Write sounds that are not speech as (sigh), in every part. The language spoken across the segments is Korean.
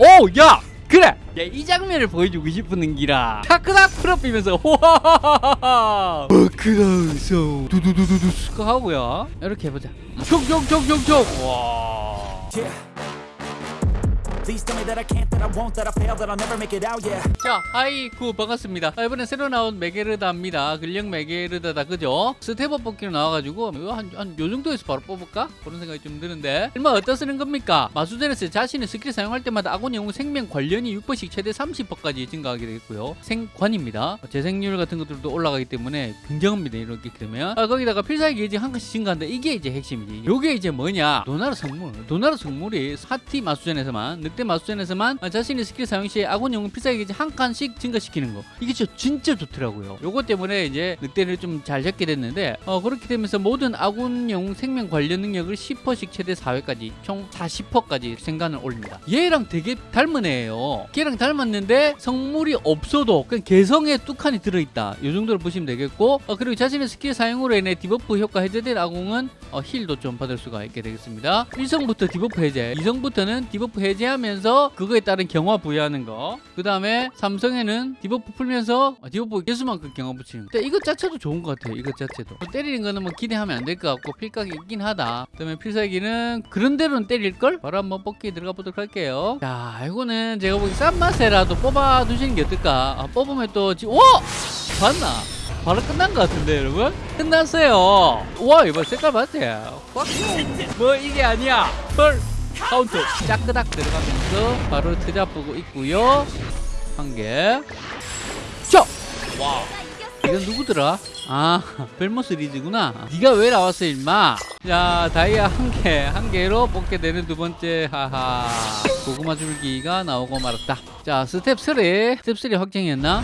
오, 야! 그래! 야, 이 장면을 보여주고 싶은 기라. 타크닥 풀업이면서 호하하하하. 버크다우소 두두두두두 스크 하고요. 이렇게 해보자. 총총총총총. 와. 자, 하이쿠 반갑습니다. 아, 이번에 새로 나온 메게르다입니다. 근력 메게르다다 그죠? 스텝업 뽑기로 나와가지고 이거 한, 한 요 정도에서 바로 뽑을까? 그런 생각이 좀 드는데 얼마 어디다 쓰는 겁니까? 마수전에서 자신의 스킬 사용할 때마다 아군 영웅 생명 관련이 6%씩 최대 30%까지 증가하게 되겠고요. 생관입니다. 재생률 같은 것들도 올라가기 때문에 굉장합니다. 이렇게 되면 아, 거기다가 필살기 게이지 한 칸씩 증가한다. 이게 이제 핵심이지. 요게 이제 뭐냐? 도나르 성물. 도나르 성물이 사티 마수전에서만 늑대 마수전에서만 자신의 스킬 사용 시에 아군 영웅 필살기 게이지 한 칸씩 증가시키는 거. 이게 진짜, 진짜 좋더라고요. 요것 때문에 이제 늑대를 좀 잘 잡게 됐는데 어, 그렇게 되면서 모든 아군 영웅 생명 관련 능력을 10%씩 최대 4회까지 총 40%까지 생관을 올립니다. 얘랑 되게 닮은 애예요. 걔랑 닮았는데 성물이 없어도 그냥 개성에 뚝칸이 들어있다. 이 정도로 보시면 되겠고 어, 그리고 자신의 스킬 사용으로 인해 debuff 효과 해제된 아군은 어, heal도 좀 받을 수가 있게 되겠습니다. 1성부터 debuff 해제, 2성부터는 debuff 해제하면 서 그거에 따른 경화 부여하는 거. 그 다음에 삼성에는 debuff 풀면서 어, debuff 개수만큼 경화 붙이는 거. 이것 자체도 좋은 것 같아요. 이것 자체도. 뭐 때리는 거는 뭐 기대하면 안 될 것 같고 필각이 있긴 하다. 그 다음에 필살기는 그런 대로는 때릴걸? 바로 한번 뽑기 들어가 보도록 할게요. 자, 이거는 제가 보기 싼 맛에라도 뽑아 두시는 게 어떨까? 아, 뽑으면 또 지... 오! 봤나? 바로 끝난 것 같은데 여러분? 끝났어요 와 이거 색깔 맞대요 뭐 이게 아니야 헐 카운트. 짜끄닥 들어가면서 바로 트잡보고 있고요. 한개. 자! 와 이건 누구더라? 아 (laughs) 벨모스 리즈구나. 네가 왜 나왔어 임마? 자 다이아 한개한 개로 뽑게 되는 두 번째 하하. 고구마 줄기가 나오고 말았다. 자 스텝 3 스텝 3 확정이었나?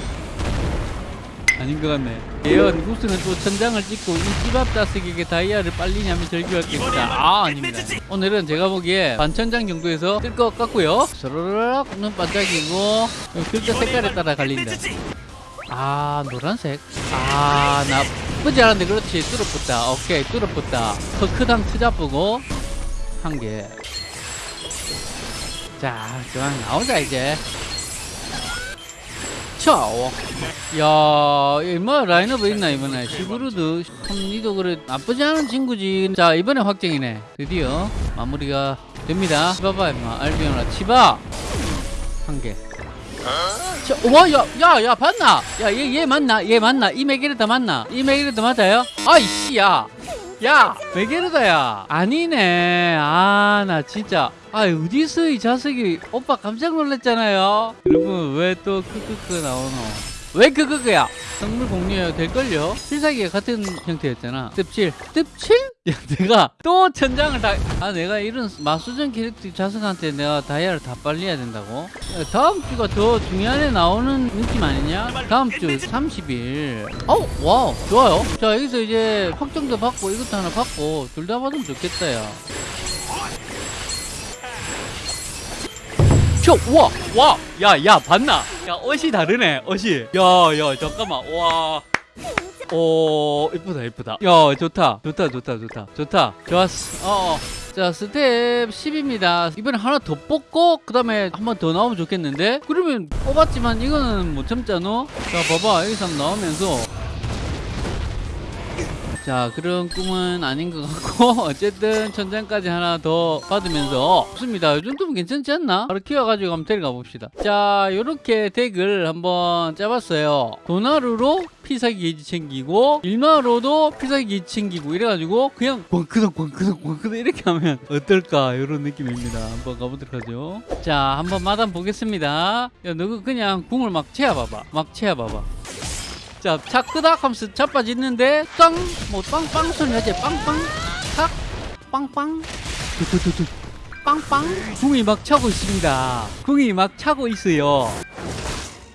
아닌 것 같네. 예언 구스는 또 천장을 찍고 이 집앞 자식에게 다이아를 빨리냐면 절규하겠다. 아 아닙니다. 오늘은 제가 보기에 반천장 정도에서 뜰 것 같고요. 서로락 눈 반짝이고 글자 색깔에 따라 갈린다. 아 노란색. 아 나쁘지 않은데 그렇지 뚫어붙다. 오케이 뚫어붙다. 커크당 투자쁘고 한 개. 자, 그만 나오자 이제. 자, 와. 야, 이뭐 라인업 있나 이번에 시그루드 컴니도 그래 나쁘지 않은 친구지. 자, 이번에 확정이네. 드디어 마무리가 됩니다. 치바봐 임마 알비오나 치바 한 개. 자, 와, 야, 야, 야, 봤나? 야, 얘, 얘 맞나? 얘 맞나? 이 메게르다 맞나? 이 메게르다 맞아요? 아이씨, 야. 야, 메게르다야. 아니네. 아, 나 진짜. 아, 어디서 이 자식이 오빠 깜짝 놀랐잖아요. 여러분, 왜 또 크크크 나오노? 왜 크크크야? 성물 공유해야 될걸요? 필살기가 같은 형태였잖아. 스텝 7. 스텝 7? 야, 내가 또 천장을 다, 아, 내가 이런 마수전 캐릭터 자석한테 내가 다이아를 다 빨려야 된다고? 야, 다음 주가 더 중요한 애 나오는 느낌 아니냐? 다음 주 30일. 어우, wow, 좋아요. 자, 여기서 이제 확정도 받고 이것도 하나 받고 둘 다 받으면 좋겠다, 야. 저, 와, 와, 야, 야, 봤나? 야, 옷이 다르네, 옷이. 야, 야, 잠깐만, 와. 오, 이쁘다, 이쁘다. 야, 좋다, 좋다, 좋다, 좋다, 좋다. 좋았어. 어, 어. 자, 스텝 10입니다. 이번에 하나 더 뽑고, 그 다음에 한 번 더 나오면 좋겠는데? 그러면 뽑았지만 이거는 못 참잖아? 자, 봐봐. 여기서 나오면서. 자 그런 꿈은 아닌 것 같고 (laughs) 어쨌든 천장까지 하나 더 받으면서 좋습니다. 이 정도면 괜찮지 않나? 바로 키워가지고 한번 데려가 봅시다. 자 요렇게 deck을 한번 짜봤어요. 도나르로 필살기 게이지 챙기고 일마로도 필살기 게이지 챙기고 이래가지고 그냥 광크덕 광크덕 광크덕 이렇게 하면 어떨까? 이런 느낌입니다. 한번 가보도록 하죠. 자 한번 마담 보겠습니다. 야 너그 그냥 궁을 막 채워봐봐. 막 채워봐봐 자, 차 끄닥 하면서 자빠지는데 땅! 뭐 빵빵 소리 나지? 빵빵! 탁! 빵빵! 두두두두 빵빵! 궁이 막 차고 있습니다. 궁이 막 차고 있어요.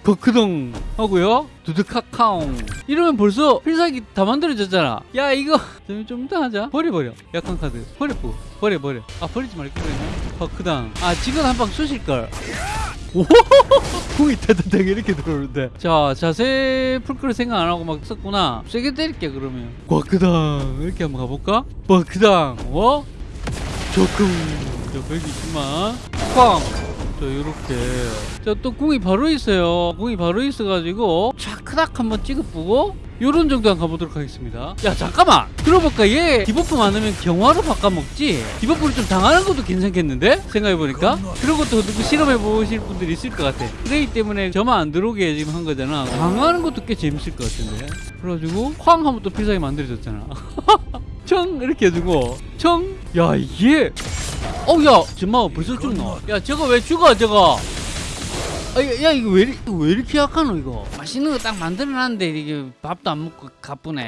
버크동 하고요. 두두카카옹. 이러면 벌써 필살기 다 만들어졌잖아. 야 이거 (laughs) 좀, 좀 이따 하자. 버려 버려. 약한 카드. 버려 버려. 버려 버려. 아 버리지 말걸 그랬나? 버크당. 아 지금 한방 쏘실걸. 오! (laughs) 궁이 타타타 이렇게 들어오는데. 자 자세 풀걸 생각 안 하고 막 썼구나. 세게 때릴게 그러면. 과크당. 이렇게 한번 가볼까? 과크당. 어? 조금 저 120만. 쾅자 요렇게. 자 또 궁이 바로 있어요. 궁이 바로 있어가지고. 촥 크닥 한번 찍어보고 요런 정도 한번 가보도록 하겠습니다. 야 잠깐만! 들어볼까? 얘 디버프 많으면 경화로 바꿔먹지? 디버프를 좀 당하는 것도 괜찮겠는데? 생각해보니까? 그런 것도 누구 실험해보실 분들이 있을 것 같아. 그레이 때문에 저만 안 들어오게 지금 한 거잖아. 강화하는 것도 꽤 재밌을 것 같은데. 그래가지고 쾅 하면 또 필살기 만들어졌잖아. (laughs) 청! 이렇게 해주고. 청야 이게! 어야! 정말 벌써 죽노 야 저거 왜 죽어 저거? 아, 야, 야 이거 왜, 이거 왜 이렇게 약하노 이거? 맛있는 거 딱 만들어놨는데 이게 밥도 안 먹고 가쁘네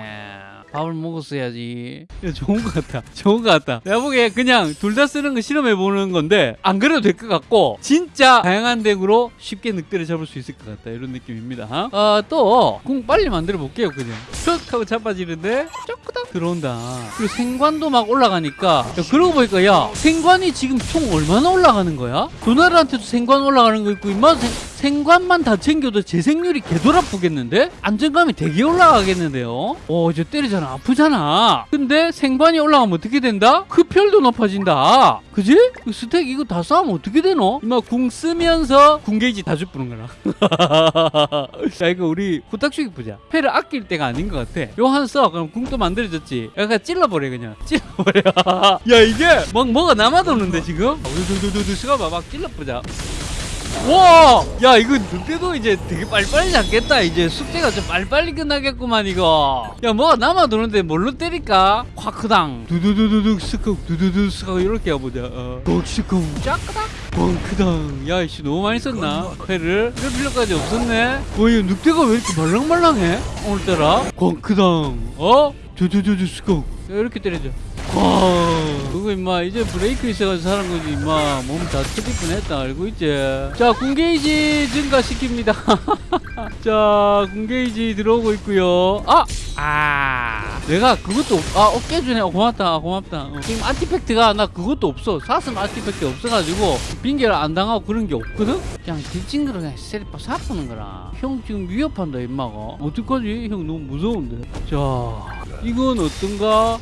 밥을 먹었어야지. 야, 좋은 것 같다. (laughs) 좋은 것 같다. 내가 보기에 그냥 둘 다 쓰는 거 실험해 보는 건데 안 그래도 될 것 같고 진짜 다양한 덱으로 쉽게 늑대를 잡을 수 있을 것 같다. 이런 느낌입니다. 어, 또궁 빨리 만들어 볼게요 그냥. 툭 하고 잡아지는데 쪼끄닥 들어온다. 그리고 생관도 막 올라가니까. 야, 그러고 보니까 야 생관이 지금 총 얼마나 올라가는 거야? 도나르한테도 생관 올라가는 거 있고 임마 생, 생관만 다 챙겨도 재생률이 개돌아프겠는데? 안정감이 되게 올라가겠는데요? 오 이제 때리잖아. 아프잖아. 근데 생관이 올라가면 어떻게 된다? 흡혈도 높아진다. 그지? 그 스택 이거 다 싸우면 어떻게 되노? 임마 궁 쓰면서 궁 게이지 다 죽부는 거라. (laughs) 자 이거 우리 후딱죽이 보자. 패를 아낄 때가 아닌 것 같아. 요한 써 그럼 궁도 만들어졌지. 약간 찔러버려 그냥. (laughs) 찔러버려. 야 이게 막 뭐가 남아도는데 지금? 두두두두 시간 막 찔러보자 와! 야, 이거 늑대도 이제 되게 빨리빨리 잡겠다. 이제 숙제가 좀 빨리빨리 끝나겠구만, 이거. 야, 뭐가 남아도는데 뭘로 때릴까? 夸크당. 두두두두둑 스쿵, 두두두 스쿵, 이렇게 해보자. 어. 독스쿵, 짜크당. 뻥크당. 야, 이씨, 너무 많이 썼나? 회를? 이럴 필요까지 없었네? 와, 이 늑대가 왜 이렇게 말랑말랑해? 오늘따라? 꽝크당. 어? 두두두두 스쿵. 야, 이렇게 때려줘. 와, 그거 임마 이제 브레이크 있어가지고 사는 거지 임마 몸 다 터질 뻔했다 알고 있지? 자 군게이지 증가시킵니다. (laughs) 자 군게이지 들어오고 있고요. 아, 아, 내가 그것도 없- 아 어깨 주네. 어, 고맙다, 고맙다. 어. 지금 아티팩트가 나 그것도 없어. 사슴 아티팩트 없어가지고 빙결 안 당하고 그런 게 없거든. 그냥 딜찡그러 그냥 세리파 사푸는 거라. 형 지금 위협한다 임마가. 어떡하지? 형 너무 무서운데. 자, 이건 어떤가?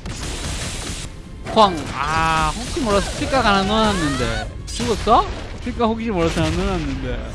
쾅! 아, 혹시 몰라서 스피커가 하나 넣어놨는데. 죽었어? 스피커 혹시 몰라서 하나 넣어놨는데.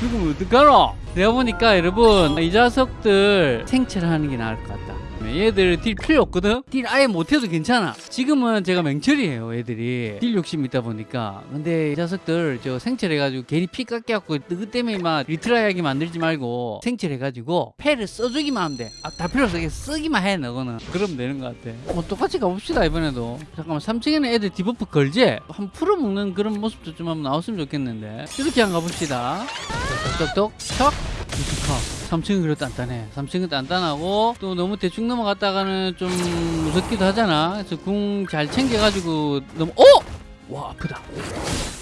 죽으면 어떡하노? 내가 보니까 여러분, 이 자석들 생체를 하는 게 나을 것 같다. 얘들 딜 필요 없거든? 딜 아예 못해도 괜찮아. 지금은 제가 맹철이에요, 애들이. 딜 욕심 있다 보니까. 근데 이 자석들 저 생체해가지고 괜히 피 깎여갖고 그것 때문에 막 리트라이하게 만들지 말고 생체해가지고 패를 써주기만 하면 돼. 아, 다 필요 없어. 쓰기만 해, 너거는. 그러면 되는 것 같아. 뭐 똑같이 가봅시다, 이번에도. 잠깐만, 3층에는 애들 디버프 걸지? 한 풀어먹는 그런 모습도 좀 한번 나왔으면 좋겠는데. 이렇게 한번 가봅시다. 똑똑똑, 척. 무스카 3층은 그래도 단단해 3층은 단단하고 또 너무 대충 넘어갔다가는 좀 무섭기도 하잖아 그래서 궁 잘 챙겨가지고 너무 어? 와 아프다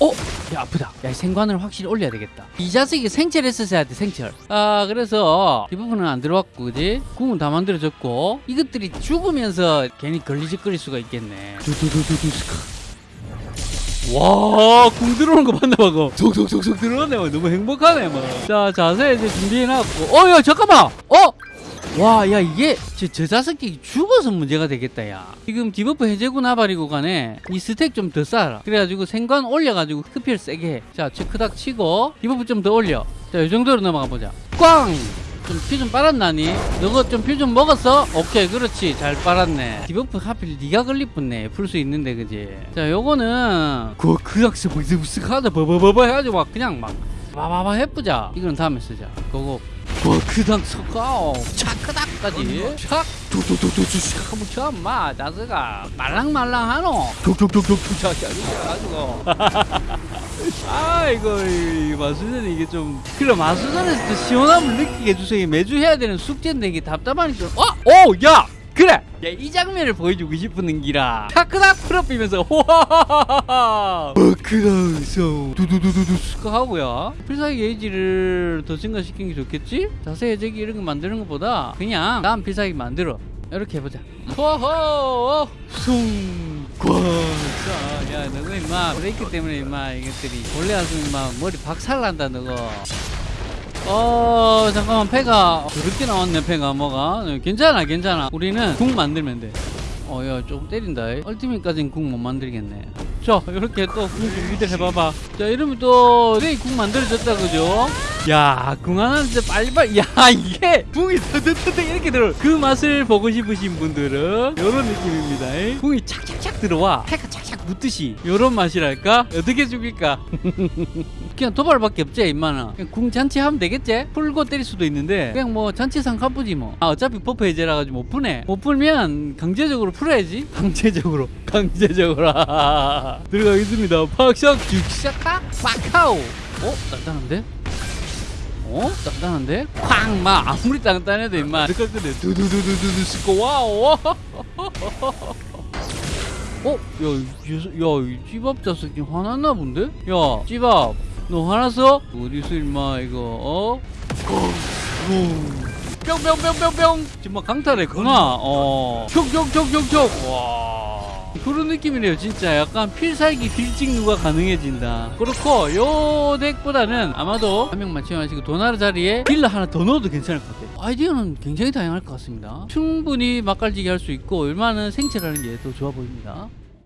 어? 야 아프다 야이 생관을 확실히 올려야 되겠다 이 자식이 생체를 했었어야 돼 생철 아 그래서 이 부분은 안 들어왔고 그지? 궁은 다 만들어졌고 이것들이 죽으면서 괜히 걸리적거릴 수가 있겠네 두두두두두 스카 와, 궁 들어오는 거 봤나 봐, 그거. 속속속속 들어오네, 막. 너무 행복하네, 막. 자, 자세 이제 준비해놨고. 어, 야, 잠깐만! 어! 와, 야, 이게, 저, 저 자석이 죽어서 문제가 되겠다, 야. 지금 디버프 해제구 나발이고 간에 이 스택 좀 더 쌓아라. 그래가지고 생관 올려가지고 흡혈 세게 해. 자, 체크닥 치고, 디버프 좀 더 올려. 자, 이 정도로 넘어가 보자. 꽝! 좀피 좀 빨았나니? 너가 좀피 좀 먹었어? 오케이 그렇지. 잘 빨았네. 디버프 하필 네가 걸릴 뻔네. 풀 수 있는데 그지? 자 요거는 그 그악스 쓱 하자 버버버버 해가지고 막 그냥 막 바바바 해보자. 이거는 다음에 쓰자. 와 그당 석가오 차크닥까지. 촥 두두두두두 샥 한번 쳐마 자스가 말랑말랑하노. 툭툭툭툭툭 차차 가지고. 아 이거 이 마수전이 이게 좀 그래 마수전에서 또 시원함을 느끼게 해주세요. 매주 해야 되는 숙제인데 이게 답답하니까. 어? 오! 야! 그래! 야, 이 장면을 보여주고 싶은 기라. 타크닥 풀업이면서 호하하하하. 버크다우소 두두두두두 스카 하고요. 필살기 게이지를 더 증가시키는 게 좋겠지? 자세 해제기 이런 거 만드는 것보다 그냥 다음 필살기 만들어. 이렇게 해보자. 호호! 숭과자 야 너거 임마. 브레이크 때문에 임마 이것들이. 원래 아주 임마 머리 박살 난다 너거 어 잠깐만 패가. 그렇게 나왔네 패가 뭐가. 네, 괜찮아 괜찮아. 우리는 궁 만들면 돼 어야 조금 때린다. ultimate까지는 궁못 만들겠네. 자 이렇게 또 궁 준비들 해봐봐. 자 이러면 또 내일 궁 만들어졌다 그죠? 야궁 하나인데 빨리빨리. 야 이게 궁이 터득터득 이렇게 들어. 그 맛을 보고 싶으신 분들은 이런 느낌입니다. 이. 궁이 착착착 들어와. 패가 착착 붙듯이. 이런 맛이랄까? 어떻게 죽일까 (laughs) 그냥 도발밖에 없지 임마는 그냥 궁 잔치 하면 되겠지? 풀고 때릴 수도 있는데 그냥 뭐 잔치상 갚으지 뭐. 아, 어차피 buff 해제라 가지고 못 푸네. 못 풀면 강제적으로 풀어야지. (laughs) 강제적으로. 강제적으로. (laughs) 들어가겠습니다. 팍샥 죽샥 팍카오. 어? 단단한데? 어? 단단한데? 쾅 막 아무리 단단해도 임마 들어갔거든 두두두두두두 씻고 와우. (laughs) 어? 야, 이- 야, 이 찌밥 자식이 화났나 본데? 야, 찌밥, 너 화났어? 어디서 임마 이거, 어? 뿅뿅뿅뿅뿅! 지금 막 강탈했구나, 어. 촉촉촉촉촉! 와. 그런 느낌이네요, 진짜. 약간 필살기 딜찍누가 가능해진다. 그렇고, 요 덱보다는 아마도 한 명만 채용하시고 도나르 자리에 딜러 하나 더 넣어도 괜찮을 것 같아요. 아이디어는 굉장히 다양할 것 같습니다. 충분히 맛깔지게 할 수 있고, 얼마나 생체라는 게 더 좋아 보입니다.